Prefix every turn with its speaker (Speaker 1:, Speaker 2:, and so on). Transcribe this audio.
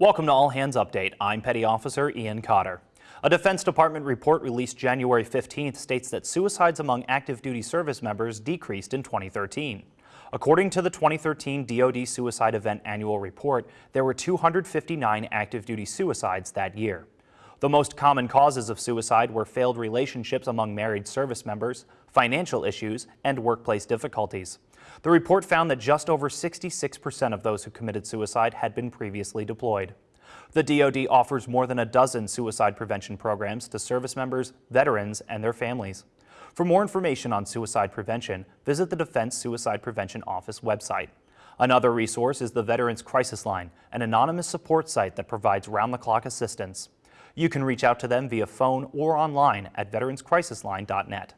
Speaker 1: Welcome to All Hands Update. I'm Petty Officer Ian Cotter. A Defense Department report released January 15th states that suicides among active duty service members decreased in 2013. According to the 2013 DoD Suicide Event Annual Report, there were 259 active duty suicides that year. The most common causes of suicide were failed relationships among married service members, financial issues, and workplace difficulties. The report found that just over 66% of those who committed suicide had been previously deployed. The DoD offers more than a dozen suicide prevention programs to service members, veterans, and their families. For more information on suicide prevention, visit the Defense Suicide Prevention Office website. Another resource is the Veterans Crisis Line, an anonymous support site that provides round-the-clock assistance. You can reach out to them via phone or online at veteranscrisisline.net.